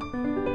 Música